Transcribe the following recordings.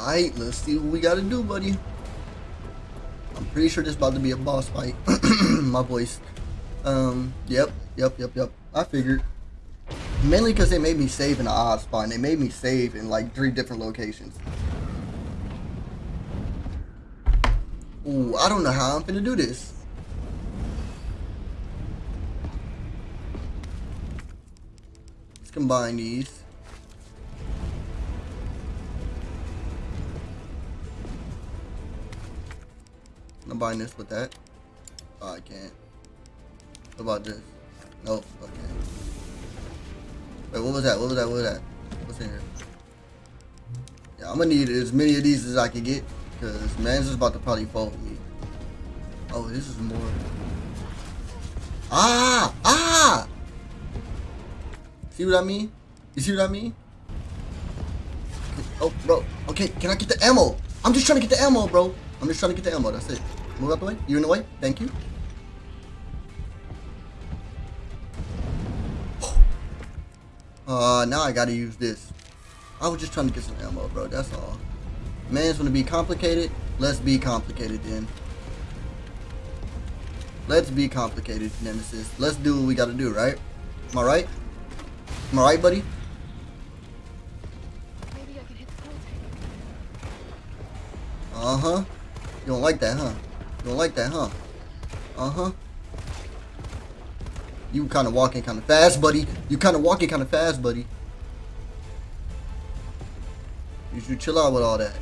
Alright, let's see what we gotta do, buddy. I'm pretty sure this about to be a boss fight. My voice. Um, yep, yep, yep, yep. I figured. Mainly because they made me save in an odd spot. And they made me save in like three different locations. Ooh, I don't know how I'm gonna do this. Let's combine these. Combine this with that. Oh, I can't. What about this? Nope, okay. Wait, what was that? What was that? What was that? What's in here? Yeah, I'm gonna need as many of these as I can get. Because man's is about to probably fold me. Oh, this is more. Ah! Ah! See what I mean? You see what I mean? Oh, bro. Okay, can I get the ammo? I'm just trying to get the ammo, bro. I'm just trying to get the ammo. That's it. Move out the way. You in the way? Thank you. Uh, now I gotta use this. I was just trying to get some ammo, bro. That's all. Man's gonna be complicated. Let's be complicated then. Let's be complicated, Nemesis. Let's do what we gotta do, right? Am I right? Am I right, buddy? Maybe I can hit the pool Uh-huh. You don't like that, huh? Don't like that, huh? Uh-huh. You kind of walking kind of fast, buddy. You kind of walking kind of fast, buddy. You should chill out with all that.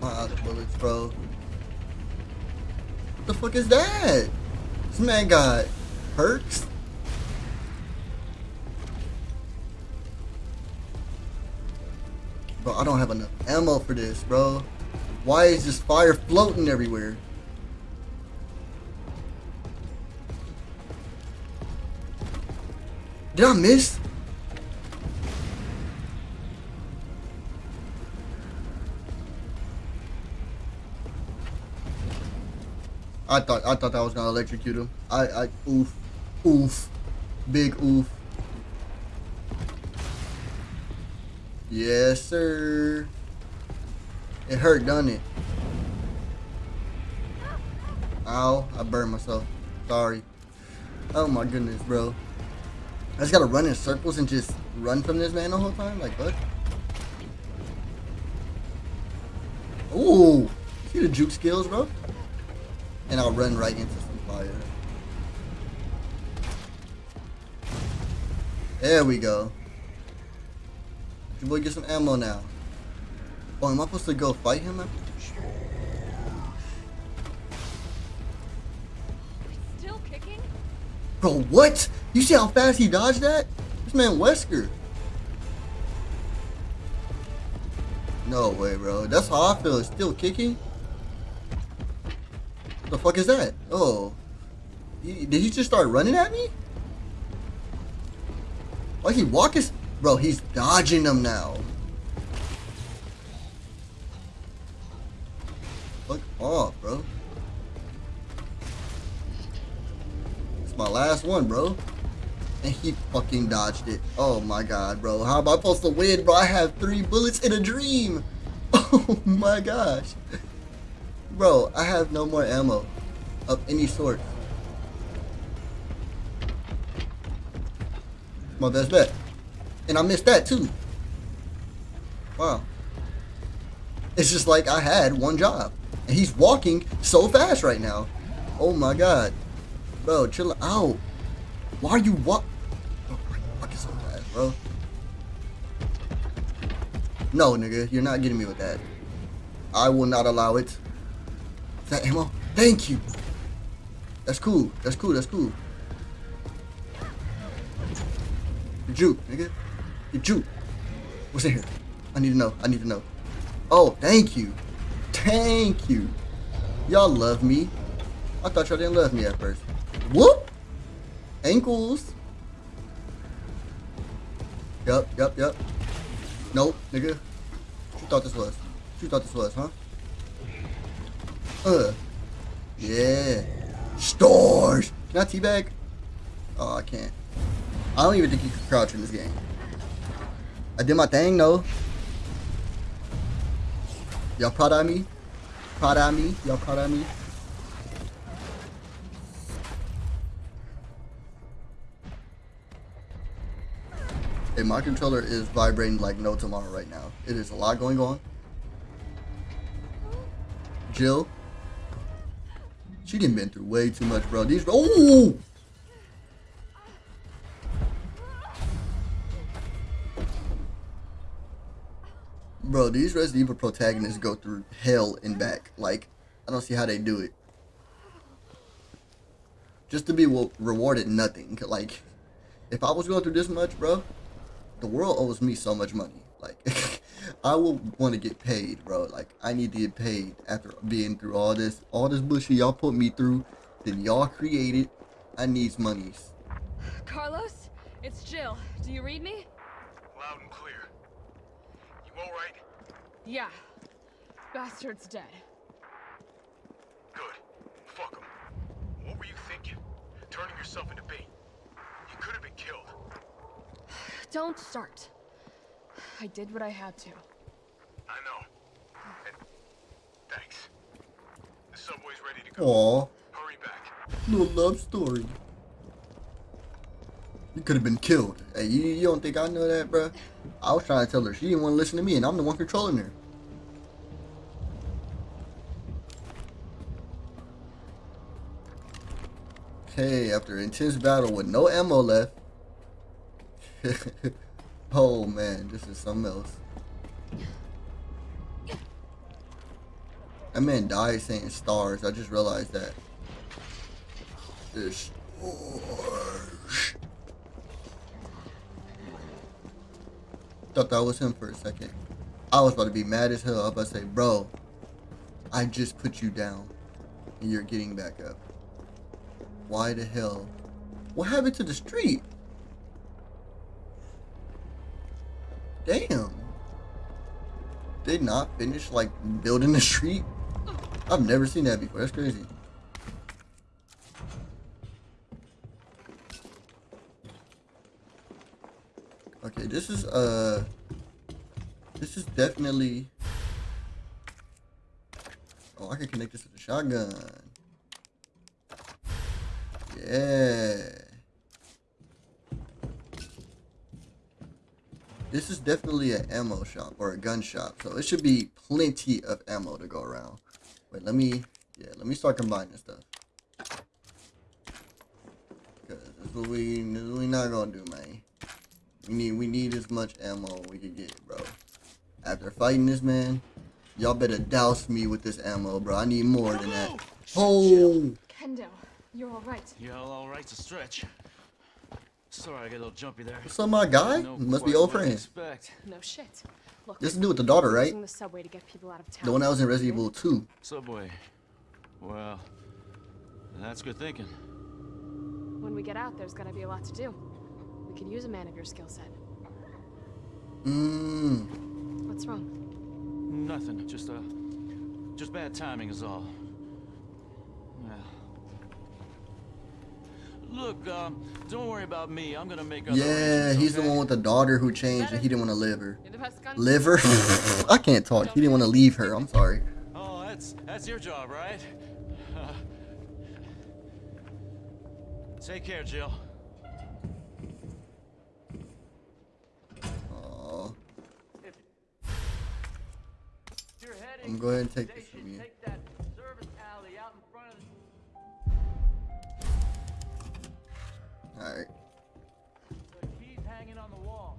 My other bullets, bro. What the fuck is that? This man got perks? Bro, I don't have enough ammo for this, bro. Why is this fire floating everywhere? Did I miss? I thought I thought that was gonna electrocute him. I I oof. Oof. Big oof. Yes, sir. It hurt, doesn't it? Ow, I burned myself. Sorry. Oh my goodness, bro. I just gotta run in circles and just run from this man the whole time? Like, what? Ooh! See the juke skills, bro? And I'll run right into some fire. There we go. Your boy get some ammo now. Oh, am I supposed to go fight him? Still kicking? Bro, what? You see how fast he dodged that? This man Wesker. No way, bro. That's how I feel. Still kicking. The fuck is that? Oh. He, did he just start running at me? Why is he walking? Bro, he's dodging them now. Fuck off, bro. It's my last one, bro. And he fucking dodged it. Oh my god, bro. How am I supposed to win, bro? I have three bullets in a dream. Oh my gosh. Bro, I have no more ammo of any sort. My best bet. And I missed that too. Wow. It's just like I had one job. And he's walking so fast right now. Oh my god. Bro, chill out. Why are you walk? Oh, fucking so fast, bro. No, nigga, you're not getting me with that. I will not allow it. Is that ammo? Thank you. That's cool. That's cool. That's cool. Juke, nigga. You juke. What's in here? I need to know. I need to know. Oh, thank you. Thank you. Y'all love me. I thought y'all didn't love me at first. Whoop! Ankles. Yup, yup, yup. Nope, nigga. What you thought this was? What you thought this was, huh? Uh. Yeah. Stars. Can I teabag? Oh, I can't. I don't even think you can crouch in this game. I did my thing though. Y'all proud of me? Proud of me? Y'all proud of me? Hey, my controller is vibrating like no tomorrow right now. It is a lot going on. Jill, she didn't been through way too much, bro. These oh, bro, these Resident Evil protagonists go through hell and back. Like, I don't see how they do it. Just to be rewarded nothing. Like, if I was going through this much, bro, the world owes me so much money. Like, I will want to get paid, bro. Like, I need to get paid after being through all this, all this bullshit y'all put me through, that y'all created. I needs monies. Carlos, it's Jill. Do you read me? Loud and clear. You alright? Yeah. Bastard's dead. Good. Fuck him. What were you thinking? Turning yourself into bait. You could have been killed. Don't start. I did what I had to. I know. And thanks. The subway's ready to go. Aw, Hurry back. little love story. You could have been killed. Hey, you, you don't think I know that, bro? I was trying to tell her she didn't want to listen to me, and I'm the one controlling her. Okay, after intense battle with no ammo left. oh man, this is something else. That man died saying stars. I just realized that. This Thought that was him for a second. I was about to be mad as hell. I was about to say, bro, I just put you down and you're getting back up. Why the hell? What happened to the street? Damn. They not finish like building the street? I've never seen that before. That's crazy. This is uh this is definitely Oh, I can connect this to the shotgun. Yeah. This is definitely an ammo shop or a gun shop, so it should be plenty of ammo to go around. Wait, let me, yeah, let me start combining stuff. Cause this is what we, this is what we not gonna do, man. We need, we need as much ammo we can get, bro. After fighting this man, y'all better douse me with this ammo, bro. I need more than that. Oh, Kendo, you're alright. Yeah, all right to stretch. Sorry, I got a little jumpy there. what's up, my guy? Know Must be old friends. No shit. Look, This is to do with the daughter, right? the subway to get people out of town. The one that was in Resident Evil 2. Subway. Well, that's good thinking. When we get out, there's gonna be a lot to do. We could use a man of your skill set. Mmm. What's wrong? Nothing. Just uh, just bad timing is all. Yeah. Look, um, don't worry about me. I'm gonna make other Yeah, arrangements, he's the one with the daughter who changed and he didn't want to live her. You're the best gun. Live her? I can't talk. He didn't want to leave her. I'm sorry. Oh, that's that's your job, right? Uh, take care, Jill. I'm gonna and take this from you. Take that service alley out in front of the Alright. The key's hanging on the wall.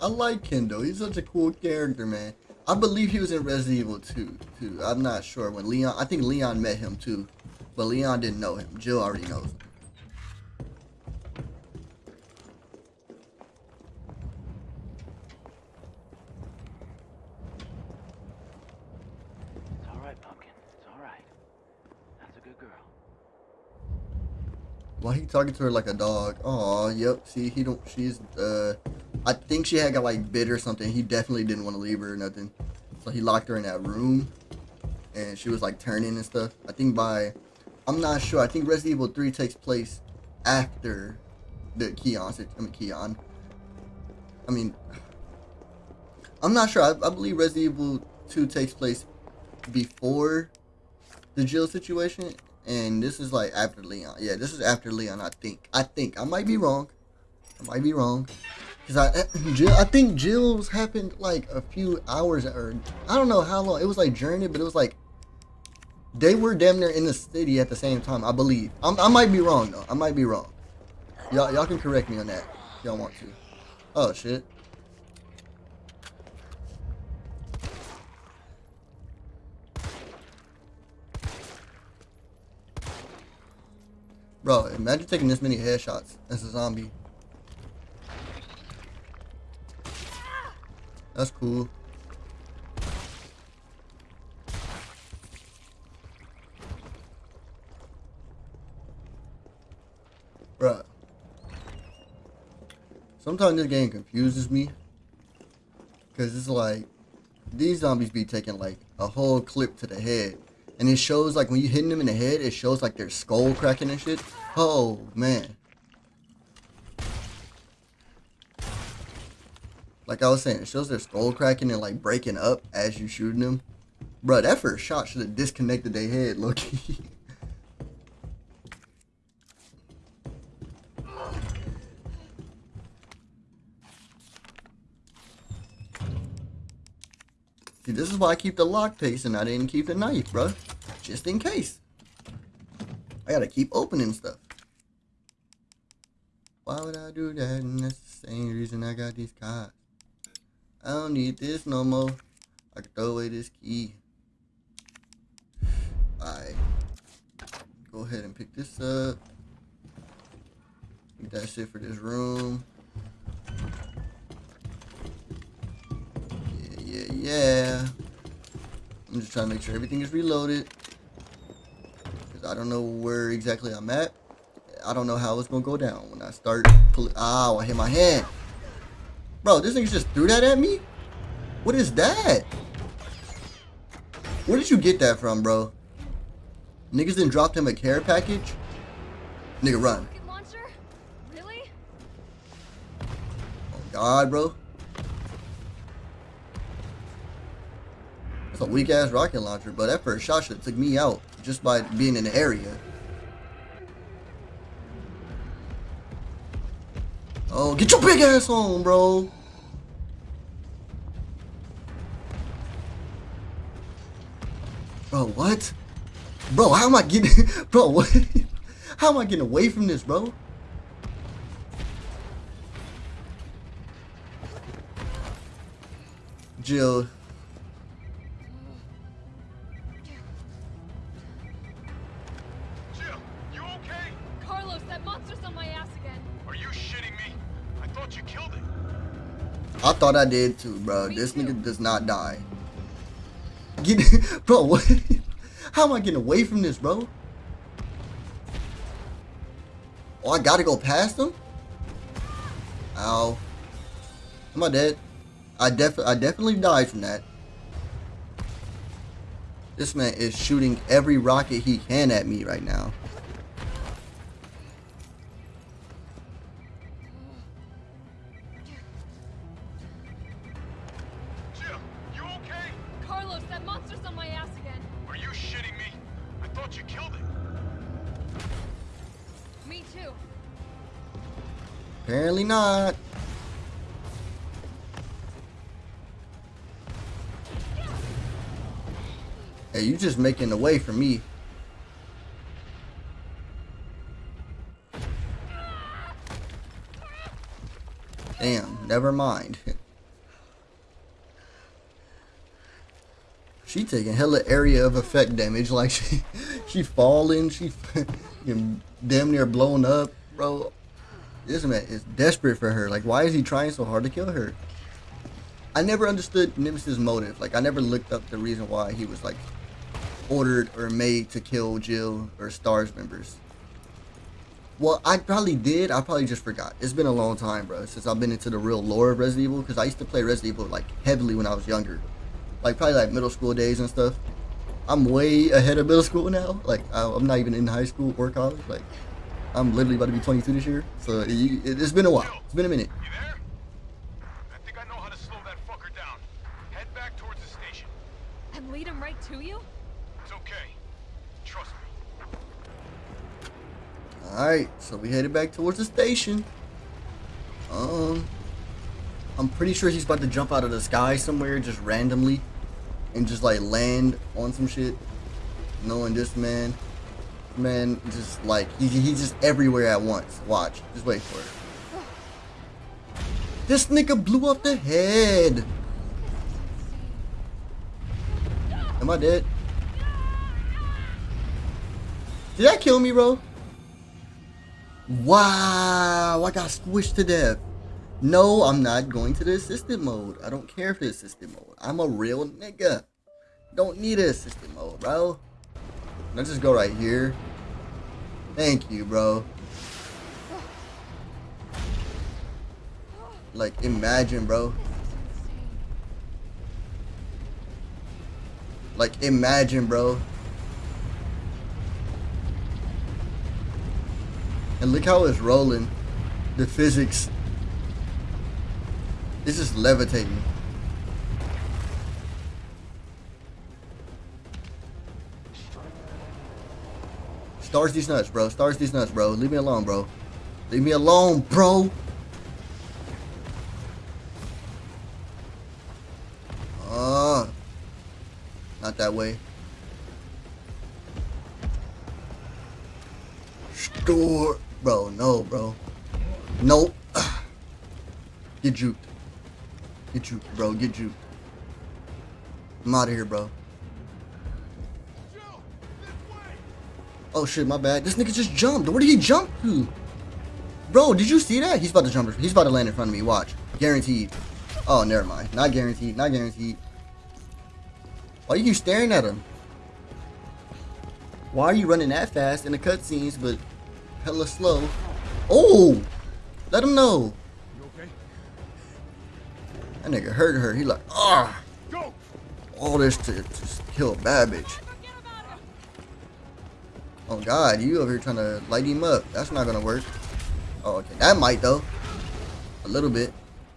I like Kendo. He's such a cool character, man. I believe he was in Resident Evil 2, too. I'm not sure. When Leon, I think Leon met him, too. But Leon didn't know him. Jill already knows him. It's all right, Pumpkin. It's all right. That's a good girl. Why he talking to her like a dog? Oh, yep. See, he don't. She's. Uh, I think she had got like bit or something. He definitely didn't want to leave her or nothing. So he locked her in that room, and she was like turning and stuff. I think by, I'm not sure. I think Resident Evil 3 takes place after the Keon. I mean Keon. I mean, I'm not sure. I, I believe Resident Evil 2 takes place before the Jill situation, and this is like after Leon. Yeah, this is after Leon. I think. I think. I might be wrong. I might be wrong. Cause I, eh, Jill, I think Jill's happened like a few hours, or I don't know how long. It was like it, but it was like they were damn near in the city at the same time. I believe. I'm, I might be wrong though. I might be wrong. Y'all, y'all can correct me on that. Y'all want to. Oh shit. Bro, imagine taking this many headshots as a zombie. That's cool. Bruh. Sometimes this game confuses me. Because it's like, these zombies be taking like a whole clip to the head. And it shows like when you hitting them in the head, it shows like their skull cracking and shit. Oh, man. Like I was saying, it shows their skull cracking and like breaking up as you shooting them. Bro, that first shot should have disconnected their head, low-key. See, this is why I keep the lockpicks and I didn't keep the knife, bro. Just in case. I gotta keep opening stuff. Why would I do that? And that's the same reason I got these cards. I don't need this no more. I can throw away this key. Alright. Go ahead and pick this up. Think that's it for this room. Yeah, yeah, yeah. I'm just trying to make sure everything is reloaded. I don't know where exactly I'm at. I don't know how it's going to go down when I start pulling. Ow, I hit my hand. Bro, this nigga just threw that at me? What is that? Where did you get that from, bro? Niggas didn't drop him a care package? Nigga, run. Really? Oh, God, bro. That's a weak ass rocket launcher, but that first shot should have took me out just by being in the area. Oh, get your big ass on, bro. Bro, what? Bro, how am I getting... Bro, what? How am I getting away from this, bro? Jill, I thought I did too, bro. This nigga does not die. Get, bro, what? How am I getting away from this, bro? Oh, I gotta go past him? Ow. Am I dead? I def I definitely died from that. This man is shooting every rocket he can at me right now. Apparently not. Hey, you just making the way for me. Damn, never mind. She taking hella area of effect damage, like she she falling, she damn near blown up, bro. This man is desperate for her. Like, why is he trying so hard to kill her? I never understood Nemesis' motive. Like, I never looked up the reason why he was like ordered or made to kill Jill or Stars members. Well, I probably did. I probably just forgot. It's been a long time, bro, since I've been into the real lore of Resident Evil. Because I used to play Resident Evil like heavily when I was younger, like probably like middle school days and stuff. I'm way ahead of middle school now. Like I'm not even in high school or college. Like I'm literally about to be 22 this year. So it, it, it's been a while. It's been a minute. You there? I think I know how to slow that fucker down. Head back towards the station. And lead him right to you? It's okay. Trust me. All right, so we headed back towards the station. Um, I'm pretty sure he's about to jump out of the sky somewhere just randomly, and just like land on some shit. Knowing this man, man, just like he, he's just everywhere at once. Watch, just wait for it. This nigga blew up the head. Am I dead? Did that kill me, bro? Wow, I got squished to death. No, I'm not going to the assistant mode. I don't care for the assistant mode. I'm a real nigga. Don't need an assistant mode, bro. Let's just go right here. Thank you, bro. Like, imagine, bro. Like, imagine, bro. And look how it's rolling. The physics. It's just levitating. Stars these nuts, bro. Stars these nuts, bro. Leave me alone, bro. Leave me alone, bro. Uh, not that way. Store. Bro, no, bro. Nope. Get juked. Get juked, bro. Get juked. I'm out of here, bro. Oh shit, my bad. This nigga just jumped. Where did he jump to? Bro, did you see that? He's about to jump. He's about to land in front of me. Watch. Guaranteed. Oh, never mind. Not guaranteed. Not guaranteed. Why are you staring at him? Why are you running that fast in the cutscenes, but hella slow? Oh! Let him know. You okay? That nigga hurt her. He like, ah! All this to just kill a bad bitch. Oh god, you over here trying to light him up. That's not gonna work. Oh, okay. That might though. A little bit.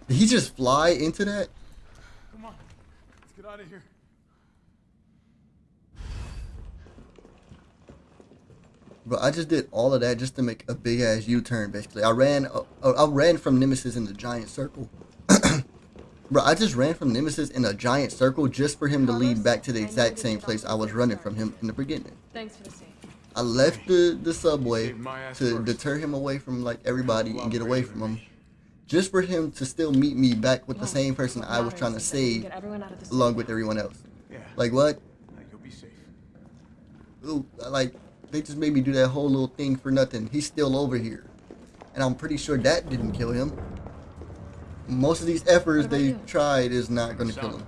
Did he just fly into that? Come on. Let's get out of here. Bro, I just did all of that just to make a big ass U-turn. Basically, I ran. Uh, uh, I ran from Nemesis in the giant circle. Bro, I just ran from Nemesis in a giant circle just for him to lead back to the exact same place I was running from him in the beginning. Thanks for the save. I left the, the subway Saved my ass to first. deter him away from like everybody and get away from him, just for him to still meet me back with the same person I was trying to save, Get everyone out of the along with everyone else. Yeah. Like what? Now you'll be safe. Ooh, like they just made me do that whole little thing for nothing. He's still over here, and I'm pretty sure that didn't kill him. Most of these efforts they you? tried is not going to kill him.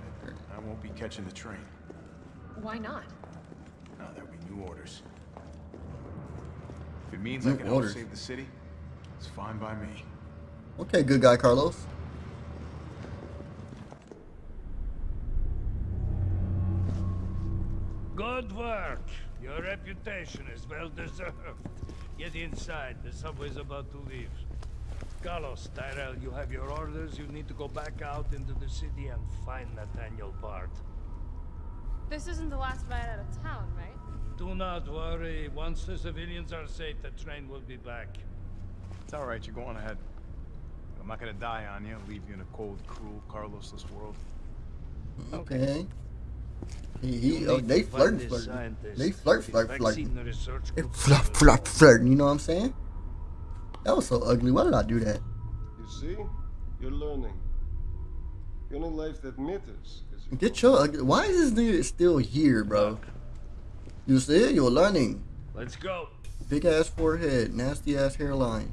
I won't be catching the train. Why not? No, there'll be new orders. If it means I New can help orders. save the city, it's fine by me. Okay, good guy, Carlos. Good work. Your reputation is well deserved. Get inside. The subway's about to leave. Carlos, Tyrell, you have your orders. You need to go back out into the city and find Nathaniel Bard. This isn't the last ride out of town, right? Do not worry. Once the civilians are safe, the train will be back. It's all right. You're going ahead. I'm not gonna die on you. Leave you in a cold, cruel, Carlosless world. Okay. He, he, oh, they to flirt, flirt. They flirt, His flirt, vaccine flirt. research flirt, flirt, flirting. You know what I'm saying? That was so ugly. Why did I do that? You see? You're learning. The only life that matters is Get your ugly. Why is this nigga still here, bro? You see, you're learning. Let's go. Big ass forehead, nasty ass hairline.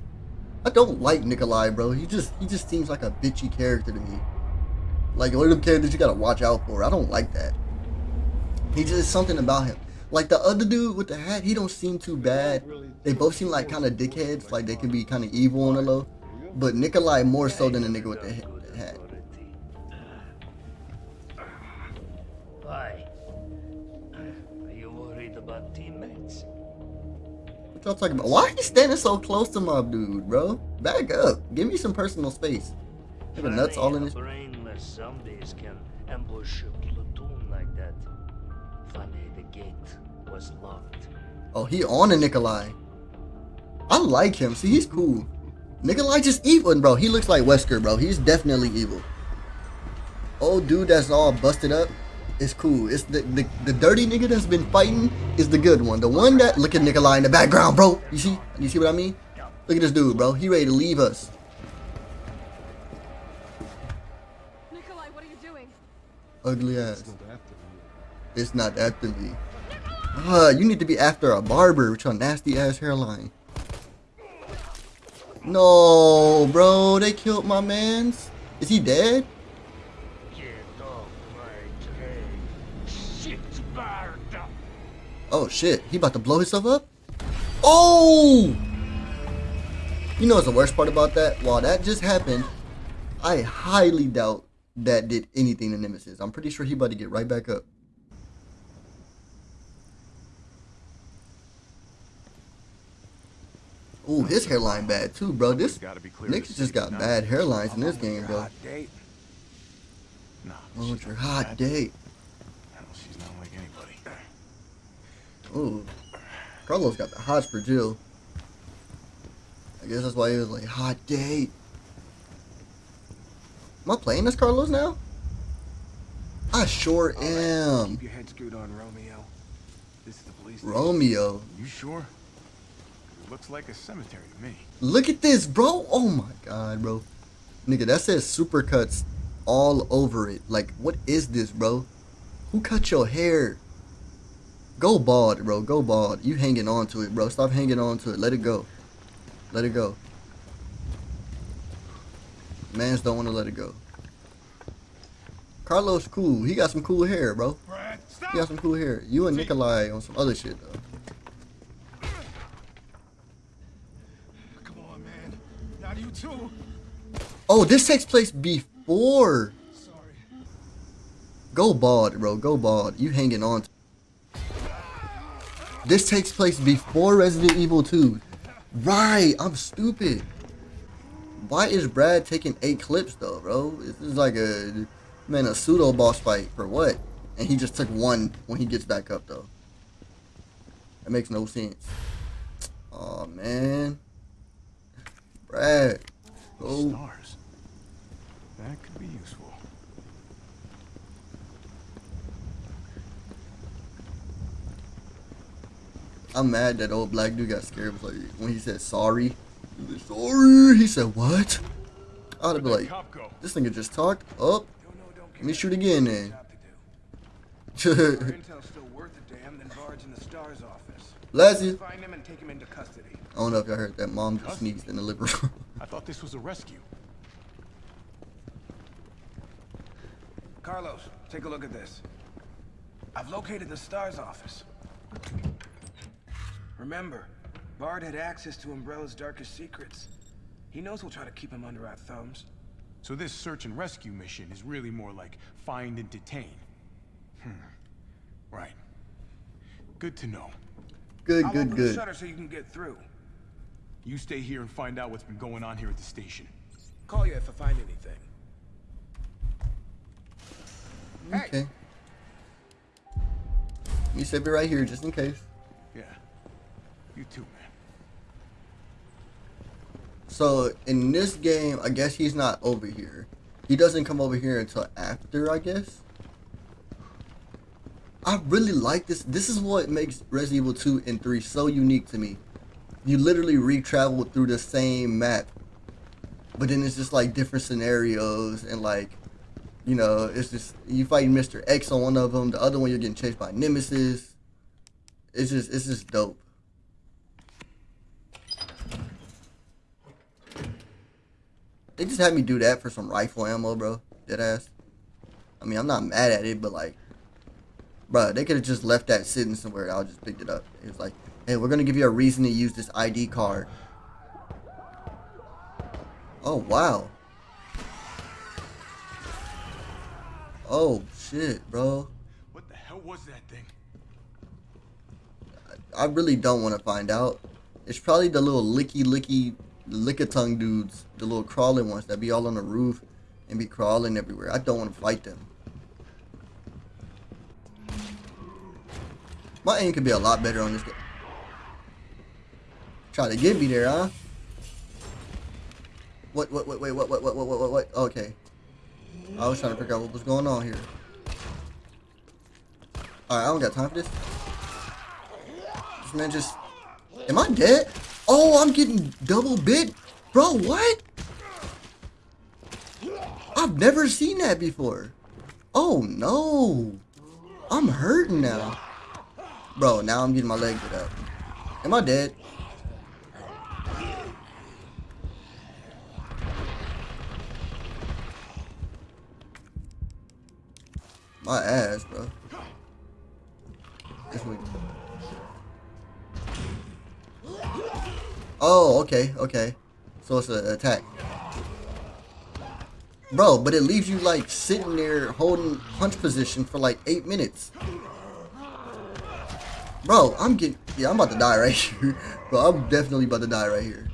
I don't like Nikolai, bro. He just he just seems like a bitchy character to me. Like one of them characters you gotta watch out for. I don't like that. He just something about him. Like the other dude with the hat, he don't seem too bad. They both seem like kind of dickheads. Like they can be kind of evil on the low. But Nikolai more so than the nigga with the hat. Y'all talking about? Why are you standing so close to my dude, bro? Back up. Give me some personal space. At nuts all in his. brainless zombies can ambush a platoon like that. Funny, the gate was locked. Oh, he on a Nikolai. I like him. See, he's cool. Nikolai just evil, bro. He looks like Wesker, bro. He's definitely evil. Old dude that's all busted up is cool. It's the, the the dirty nigga that's been fighting is the good one. The one that look at Nikolai in the background, bro. You see? You see what I mean? Look at this dude, bro. He ready to leave us. Nikolai, what are you doing? Ugly ass. Not after you. It's not after me. Uh, you need to be after a barber with your nasty ass hairline. No, bro, they killed my man's. Is he dead? Get off my train. Shit, Sparta! Oh shit, he about to blow himself up? Oh! You know what's the worst part about that? While that just happened, I highly doubt that did anything to Nemesis. I'm pretty sure he about to get right back up. Ooh, his hairline bad too, bro. This Gotta be clear niggas just got bad hairlines in this game, bro. date? No. Oh, it's your hot date. No, she's not like anybody. Ooh. Carlos got the hots for Jill. I guess that's why he was like, hot date. Am I playing as Carlos now? I sure am. Keep your head screwed on, Romeo. This is the police. station. Romeo. You sure? It looks like a cemetery to me. Look at this, bro. Oh my god, bro. Nigga, that says supercuts all over it. Like, what is this, bro? Who cut your hair? Go bald, bro. Go bald. You hanging on to it, bro. Stop hanging on to it. Let it go. Let it go. Mans don't want to let it go. Carlos cool. He got some cool hair, bro. Brad, He got some cool hair. You and Nikolai on some other shit, though. Come on, man. Not you too. Oh, this takes place before. Sorry. Go bald, bro. Go bald. You hanging on. To this takes place before Resident Evil 2. Right. I'm stupid. Why is Brad taking eight clips though, bro? This is like a man a pseudo boss fight for what? And he just took one when he gets back up though. That makes no sense. Oh man. Brad. Go Stars. That could be useful. I'm mad that old black dude got scared. Like when he said sorry. He like, sorry. He said what? I'd have been like, that cop go? this nigga just talked. Oh, know, don't let me shoot again then. Job to do. Our intel's still worth a damn, then Bard's in the STARS office. Lassie. Find him and take him into custody. I don't know if y'all heard that. Mom just sneezed in the living room. I thought this was a rescue. Carlos, take a look at this. I've located the STARS office. Remember, Bard had access to Umbrella's darkest secrets. He knows we'll try to keep him under our thumbs. So this search and rescue mission is really more like find and detain. Hmm. Right. Good to know. good, I'll good, open the shutter so you can get through. You stay here and find out what's been going on here at the station. Call you if I find anything. Okay. Let me save it right here just in case. You too, man. So in this game, I guess he's not over here. He doesn't come over here until after, I guess. I really like this. This is what makes Resident Evil 2 and 3 so unique to me. You literally re-travel through the same map. But then it's just like different scenarios and like, you know, it's just, you fight Mr. X on one of them. The other one you're getting chased by Nemesis. It's just, it's just dope. They just had me do that for some rifle ammo, bro. Dead ass. I mean, I'm not mad at it, but like, bro, they could have just left that sitting somewhere. I just picked it up. It was like, hey, we're gonna give you a reason to use this ID card. Oh wow. Oh shit, bro. What the hell was that thing? I really don't want to find out. It's probably the little licky licky lick tongue dudes, the little crawling ones that be all on the roof and be crawling everywhere. I don't want to fight them. My aim could be a lot better on this game. Try to get me there, huh? What, what, what, wait, what, what, what, what, what, what, what? Okay. I was trying to figure out what was going on here. Alright, I don't got time for this. This man just... Am I dead? Oh, I'm getting double bit? Bro, what? I've never seen that before. Oh, no. I'm hurting now. Bro, now I'm getting my leg hit up. Am I dead? My ass, bro. This way. Oh, okay, okay. So it's an attack. Bro, but it leaves you like sitting there holding punch position for like eight minutes. Bro, I'm getting... Yeah, I'm about to die right here. Bro, I'm definitely about to die right here.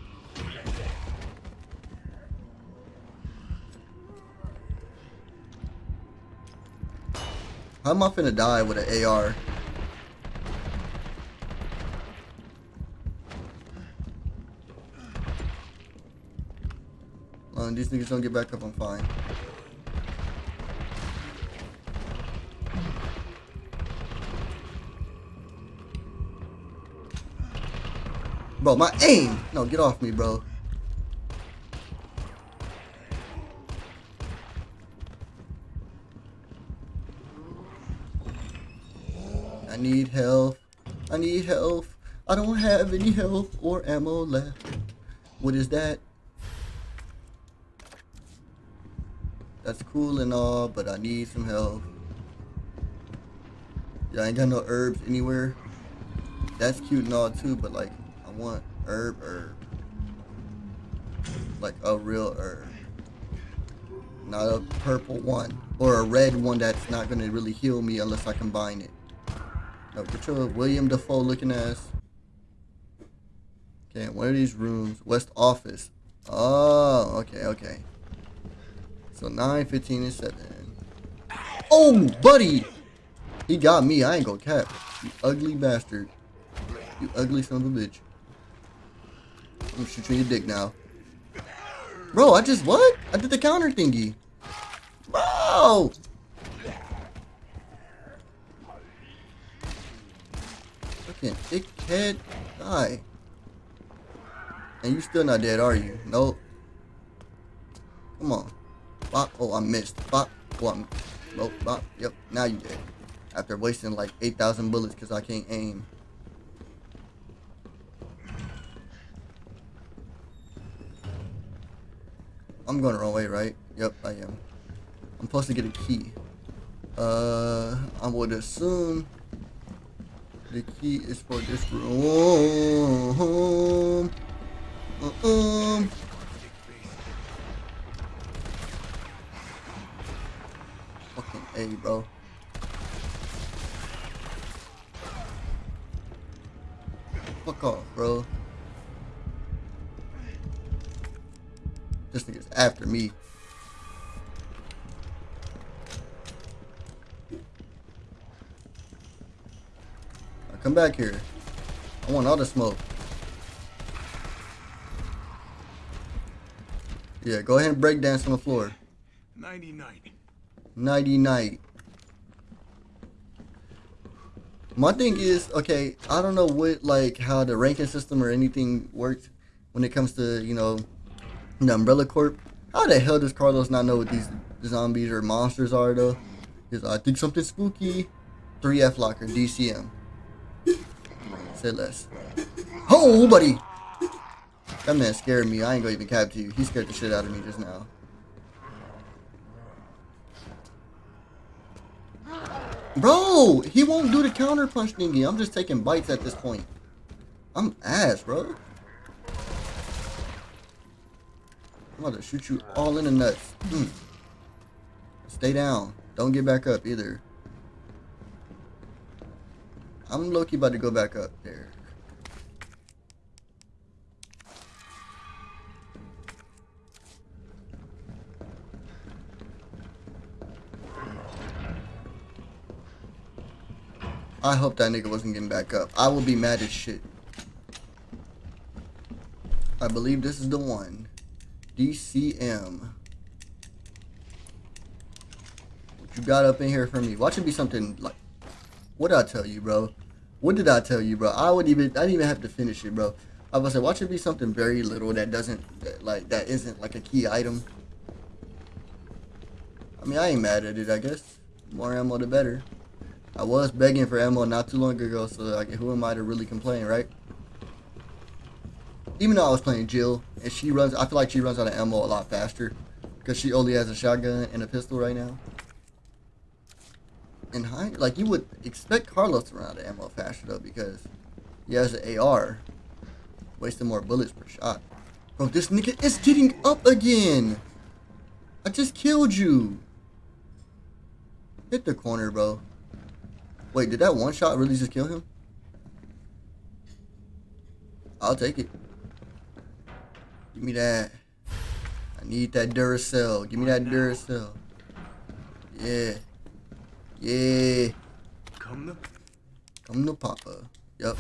How am I finna die with an AR? These niggas don't get back up, I'm fine. Bro, my aim! No, get off me, bro. I need health. I need health. I don't have any health or ammo left. What is that? That's cool and all, but I need some help. I ain't got no herbs anywhere. That's cute and all too, but like, I want herb herb. Like a real herb. Not a purple one. Or a red one that's not gonna really heal me unless I combine it. No, get your William Dafoe looking ass. Okay, one of these rooms. West office. Oh, okay, okay. So 9, 15, and 7. Oh, buddy! He got me. I ain't gonna cap. You ugly bastard. You ugly son of a bitch. I'm gonna shoot you in your dick now. Bro, I just what? I did the counter thingy. Bro! Fucking dickhead. Die. And you still not dead, are you? Nope. Come on. Oh, I missed. Bop. Oh, I'm... Nope. Bop. Yep. Now you dead. After wasting like 8,000 bullets because I can't aim. I'm going the wrong way, right? Yep, I am. I'm supposed to get a key. Uh, I would assume the key is for this room. Uh -um. Bro. Fuck off, bro. This nigga's after me. Now come back here. I want all the smoke. Yeah, go ahead and break dance on the floor. 99. Nighty night. My thing is, okay, I don't know what, like, how the ranking system or anything works when it comes to, you know, the Umbrella Corp. How the hell does Carlos not know what these zombies or monsters are, though? Because I think something spooky. 3F Locker, DCM. Say less. Oh, buddy! That man scared me. I ain't gonna even cap to you. He scared the shit out of me just now. Bro, he won't do the counter punch thingy. I'm just taking bites at this point. I'm ass, bro. I'm about to shoot you all in the nuts. Mm. Stay down. Don't get back up either. I'm low-key about to go back up there. I hope that nigga wasn't getting back up. I will be mad as shit. I believe this is the one. DCM. What you got up in here for me? Watch it be something like... What did I tell you, bro? What did I tell you, bro? I wouldn't even... I didn't even have to finish it, bro. I was like, watch it be something very little that doesn't... That, like, that isn't like a key item. I mean, I ain't mad at it, I guess. More ammo, the better. I was begging for ammo not too long ago, so like, who am I to really complain, right? Even though I was playing Jill, and she runs, I feel like she runs out of ammo a lot faster, because she only has a shotgun and a pistol right now. And high, like you would expect Carlos to run out of ammo faster though, because he has an AR, wasting more bullets per shot. Bro, this nigga is getting up again. I just killed you. Hit the corner, bro. Wait, did that one shot really just kill him? I'll take it. Give me that. I need that Duracell. Give me that Duracell. Yeah. Yeah. Come to Come to Papa. Yep.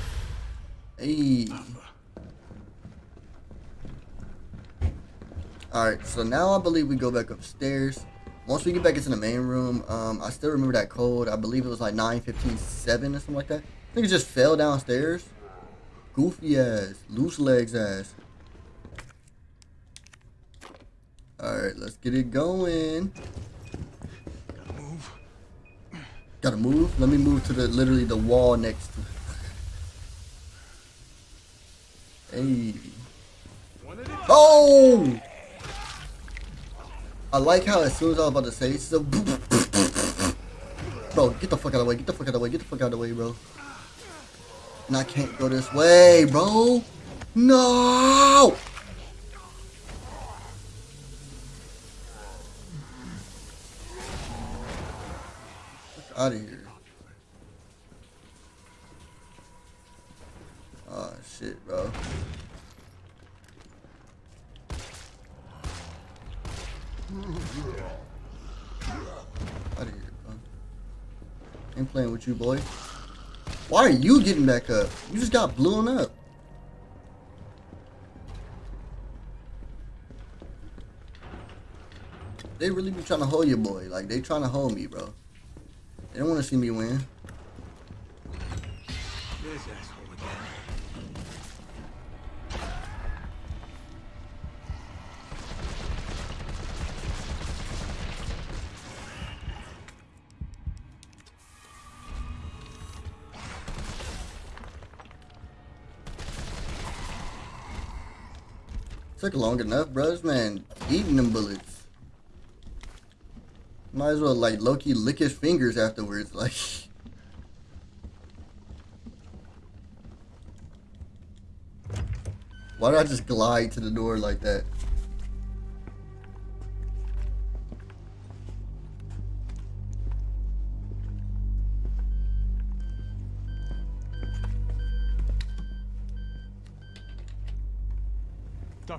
Hey. Alright, so now I believe we go back upstairs. Once we get back into the main room, um, I still remember that code. I believe it was like 9157 or something like that. I think it just fell downstairs. Goofy ass. Loose legs ass. Alright, let's get it going. Gotta move. Gotta move. Let me move to the literally the wall next to Hey. One at a time. Oh! I like how as soon as I was about to say so Bro, get the fuck out of the way, get the fuck out of the way, get the fuck out of the way, bro. And I can't go this way, bro. No! Out of here. Oh shit, bro. Out of here, bro. Ain't playing with you, boy. Why are you getting back up? You just got blown up. They really be trying to hold you, boy. Like, they trying to hold me, bro. They don't want to see me win. This asshole Took long enough, bros, man. Eating them bullets. Might as well, like, low-key lick his fingers afterwards. Like, why did I just glide to the door like that?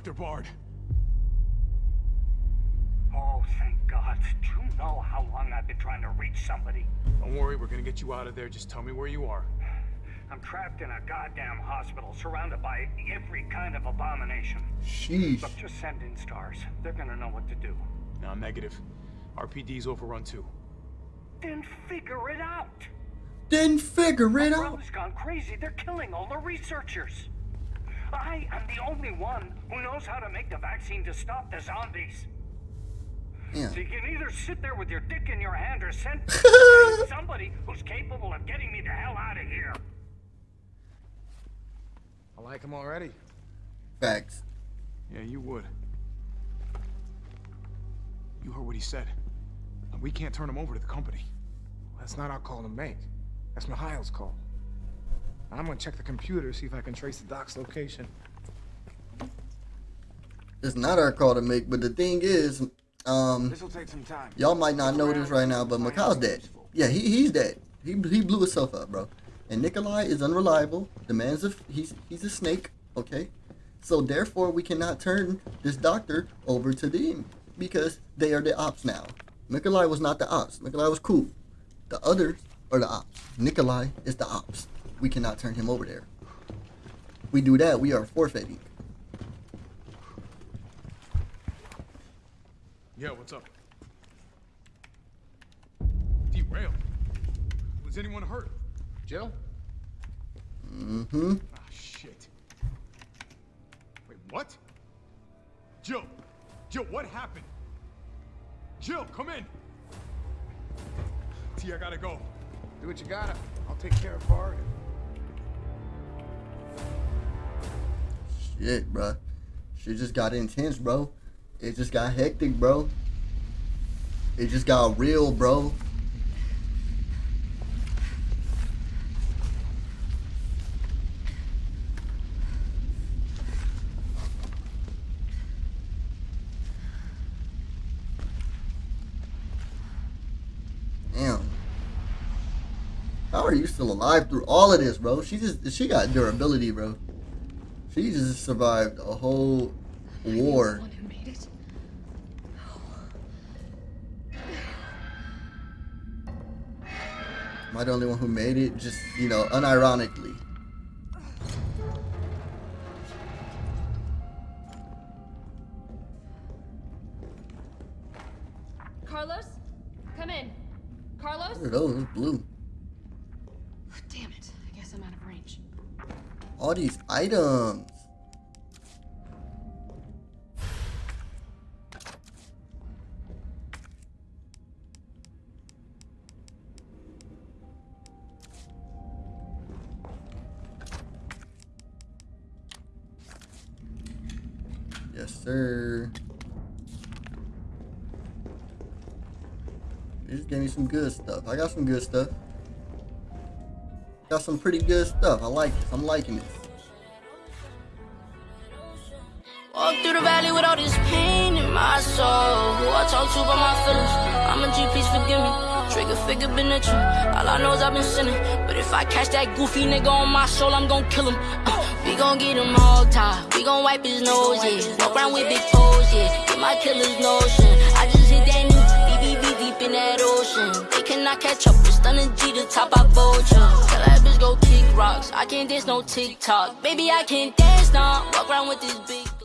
Dr. Bard. Oh, thank God. Do you know how long I've been trying to reach somebody? Don't worry, we're gonna get you out of there. Just tell me where you are. I'm trapped in a goddamn hospital, surrounded by every kind of abomination. Sheesh. Look, just send in STARS. They're gonna know what to do. No, negative. RPD's overrun too. Then figure it out. Then figure it out. Umbrella's gone crazy. They're killing all the researchers. I am the only one who knows how to make the vaccine to stop the zombies. Yeah. So you can either sit there with your dick in your hand or send send somebody who's capable of getting me the hell out of here. I like him already. Facts. Yeah, you would. You heard what he said. We can't turn him over to the company. That's not our call to make. That's Mikhail's call. I'm gonna check the computer, see if I can trace the doc's location. It's not our call to make, but the thing is, um, This'll take some time. y'all might not know this right now, but Mikhail's dead. Yeah, he he's dead. He he blew himself up, bro. And Nikolai is unreliable. The man's a he's he's a snake. Okay, so therefore we cannot turn this doctor over to them because they are the ops now. Nikolai was not the ops. Nikolai was cool. The others are the ops. Nikolai is the ops. We cannot turn him over there. We do that, we are forfeiting. Yeah, what's up? Derailed. Was anyone hurt? Jill? Mm-hmm. Ah, shit. Wait, what? Jill! Jill, what happened? Jill, come in! T, I gotta go. Do what you gotta. I'll take care of Bard. Shit, bro. Shit just got intense, bro. It just got hectic, bro. It just got real, bro. Damn. How are you still alive through all of this, bro? She just she got durability, bro. She just survived a whole war. One who made it. Am I the only one who made it? Just, you know, unironically. Carlos, come in. Carlos. What are those? Blue. Damn it! I guess I'm out of range. All these items. Yes, sir. You just gave me some good stuff. I got some good stuff. Got some pretty good stuff. I like this. I'm liking it. Walk through the valley with all this pain in my soul. Who I talk to about my feelings. I'm a G, please forgive me. Trigger figure been a tree. All I know is I've been sinning. But if I catch that goofy nigga on my soul, I'm gon' kill him. Uh, we gon' get him hog tied. We gon' wipe his nose, yeah. Walk around with big toes, yeah. Get my killer's notion. I just hit that new BBB deep in that ocean. They cannot catch up. It's stunning G the top, I vulture. Go kick rocks. I can't dance no TikTok. Baby, I can't dance now. Walk around with this.